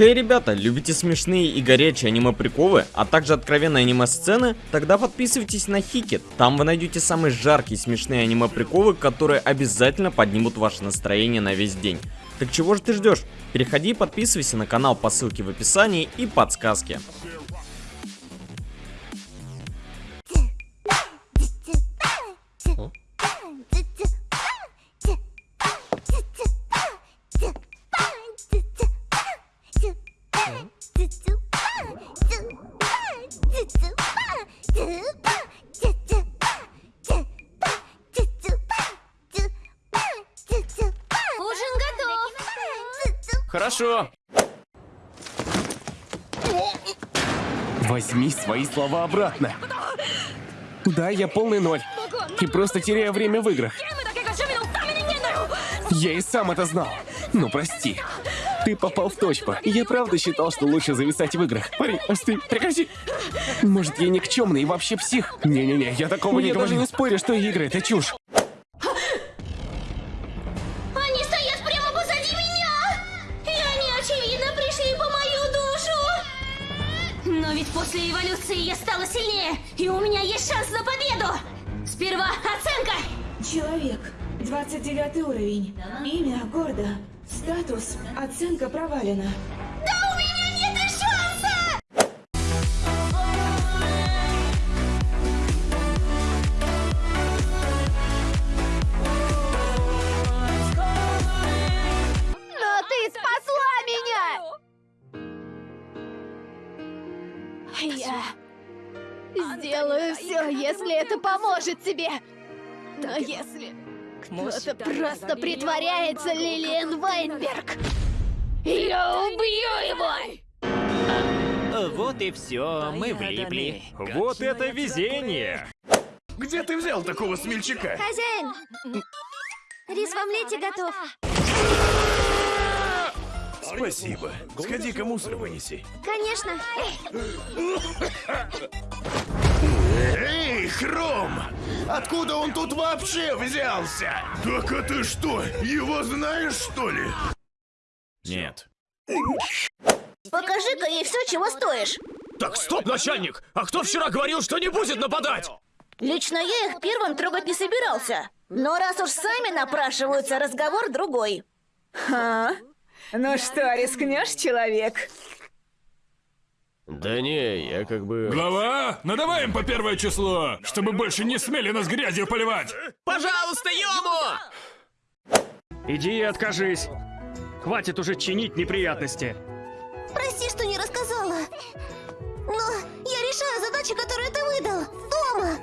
Хей, ребята, любите смешные и горячие аниме-приколы, а также откровенные аниме-сцены? Тогда подписывайтесь на Хикет. Там вы найдете самые жаркие смешные аниме-приколы, которые обязательно поднимут ваше настроение на весь день. Так чего же ты ждешь? Переходи и подписывайся на канал по ссылке в описании и подсказке. Ужин готов. Хорошо. Возьми свои слова обратно. Да, я полный ноль. И просто теряю время в играх. Я и сам это знал. Ну, прости. Ты попал в точку. Я правда считал, что лучше зависать в играх. Парень, остынь, прекрати. Может, я никчемный и вообще псих? Не-не-не, я такого не говорю. Я даже не спорю, что игры — это чушь. Они стоят прямо позади меня! И они, очевидно, пришли по мою душу! Но ведь после эволюции я стала сильнее, и у меня есть шанс на победу! Сперва оценка! Человек. 29 уровень. Имя Гордо. Статус. Оценка провалена. Да у меня нет шанса! Но ты спасла меня! Я сделаю все, если это поможет тебе. Но если кто-то просто притворяется Лилиан Вайнберг, я убью его! Вот и все, мы влипли. Вот это везение! Где ты взял такого смельчака? Хозяин! Рис в омлете готов. Спасибо. Сходи-ка мусор вынеси. Конечно. Эй, Хром! Откуда он тут вообще взялся? Так а ты что, его знаешь, что ли? Нет. Покажи-ка ей все, чего стоишь. Так, стоп, начальник! А кто вчера говорил, что не будет нападать? Лично я их первым трогать не собирался. Но раз уж сами напрашиваются, разговор другой. А? Ну что, рискнешь, человек? Да не, я как бы... Глава, надавай им по первое число, чтобы больше не смели нас грязью поливать. Пожалуйста, Йому! Иди и откажись. Хватит уже чинить неприятности. Прости, что не рассказала. Но я решаю задачи, которые ты выдал. Дома.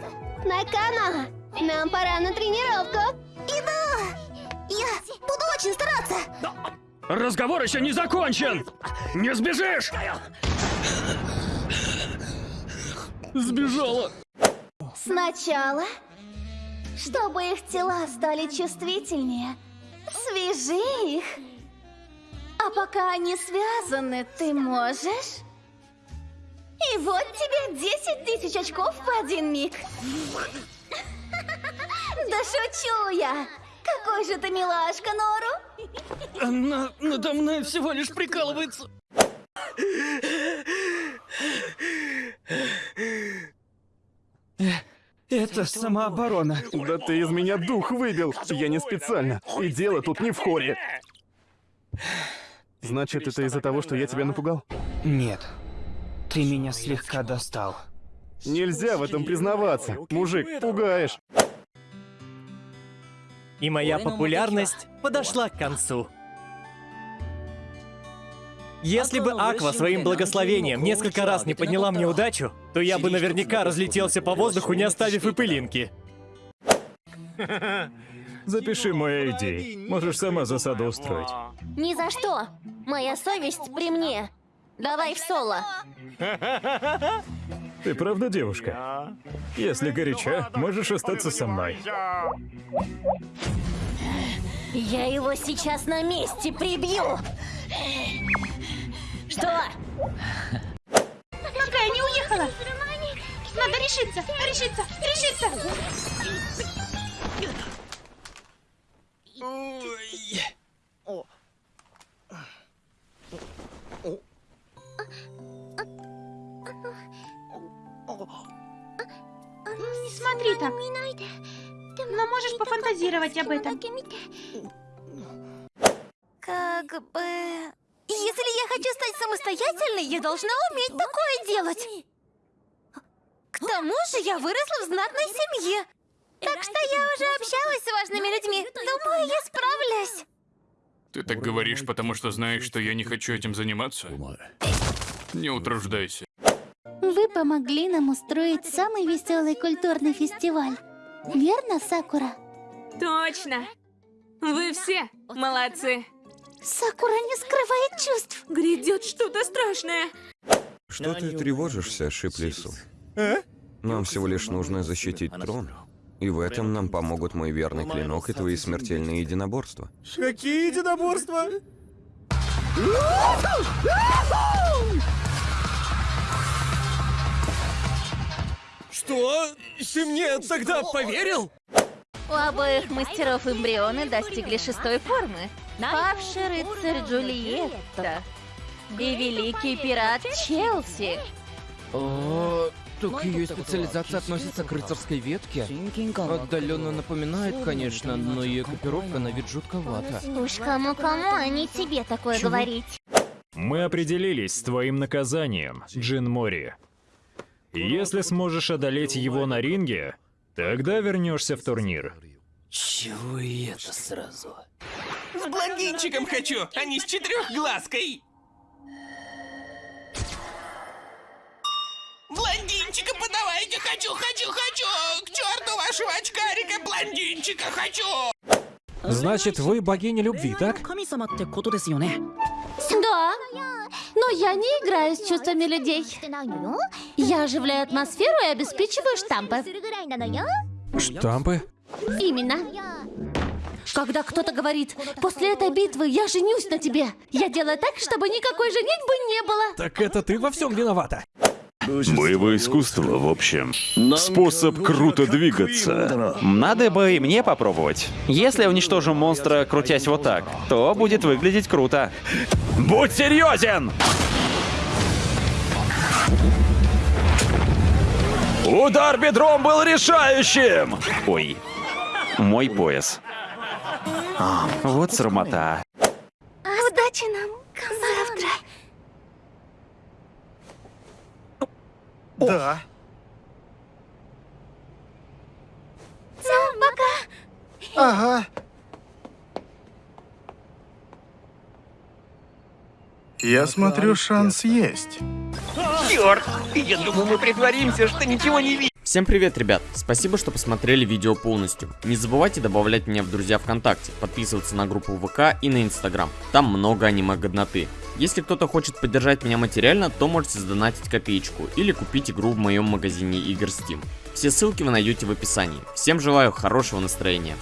Накана, нам пора на тренировку. И да, я буду очень стараться. Разговор еще не закончен! Не сбежишь! Сбежала! Сначала, чтобы их тела стали чувствительнее, свяжи их. А пока они связаны, ты можешь? И вот тебе 10 тысяч очков в один миг. Да шучу я! Какой же ты милашка, Нору! Она надо мной всего лишь прикалывается. Это самооборона. Да ты из меня дух выбил. Я не специально. И дело тут не в хоре. Значит, это из-за того, что я тебя напугал? Нет. Ты меня слегка достал. Нельзя в этом признаваться. Мужик, пугаешь. И моя популярность подошла к концу. Если бы Аква своим благословением несколько раз не подняла мне удачу, то я бы наверняка разлетелся по воздуху, не оставив и пылинки. Запиши мои идеи. Можешь сама засаду устроить. Ни за что! Моя совесть при мне. Давай в соло. Ты правда девушка? Если горяча, можешь остаться со мной. Я его сейчас на месте прибью! Что? Какая не уехала? Надо решиться, решиться, решиться! Ой. О. Не смотри так. Но можешь пофантазировать об этом. Как бы... Если я хочу стать самостоятельной, я должна уметь такое делать. К тому же я выросла в знатной семье. Так что я уже общалась с важными людьми. Думаю, я справлюсь. Ты так говоришь, потому что знаешь, что я не хочу этим заниматься? Не утруждайся. Вы помогли нам устроить самый веселый культурный фестиваль. Верно, Сакура? Точно. Вы все молодцы. Сакура не скрывает чувств. Грядет что-то страшное. Что ты тревожишься, Шип-Лису? Нам всего лишь нужно защитить трон. И в этом нам помогут мой верный клинок и твои смертельные единоборства. Какие единоборства? Что? Ты мне тогда поверил? У обоих мастеров эмбрионы достигли шестой формы. Павший рыцарь Джульетта и великий пират Челси. О, так ее специализация относится к рыцарской ветке. Отдаленно напоминает, конечно, но ее экипировка на вид жутковата. Уж кому-кому, а не тебе такое говорить. Мы определились с твоим наказанием, Джин Мори. Если сможешь одолеть его на ринге, тогда вернешься в турнир. Чего и это сразу? С блондинчиком хочу, а не с четырехглазкой. Блондинчика подавайте, хочу, хочу, хочу! К черту вашего очкарика, блондинчика хочу! Значит, вы богиня любви, так? Да, но я не играю с чувствами людей. Я оживляю атмосферу и обеспечиваю штампы. Штампы? Именно. Когда кто-то говорит, после этой битвы я женюсь на тебе, я делаю так, чтобы никакой женитьбы не было. Так это ты во всем виновата. Боевое искусство, в общем. Способ круто двигаться. Надо бы и мне попробовать. Если я уничтожу монстра, крутясь вот так, то будет выглядеть круто. Будь серьезен! Удар бедром был решающим! Ой, мой пояс. А, вот срамота. Удачи нам завтра. Да. Пока. Ага. Я смотрю, шанс есть. Черт! Я думал, мы притворимся, что ничего не видим. Всем привет, ребят! Спасибо, что посмотрели видео полностью. Не забывайте добавлять меня в друзья ВКонтакте, подписываться на группу ВК и на Инстаграм. Там много аниме-годноты. Если кто-то хочет поддержать меня материально, то можете задонатить копеечку или купить игру в моем магазине игр Steam. Все ссылки вы найдете в описании. Всем желаю хорошего настроения.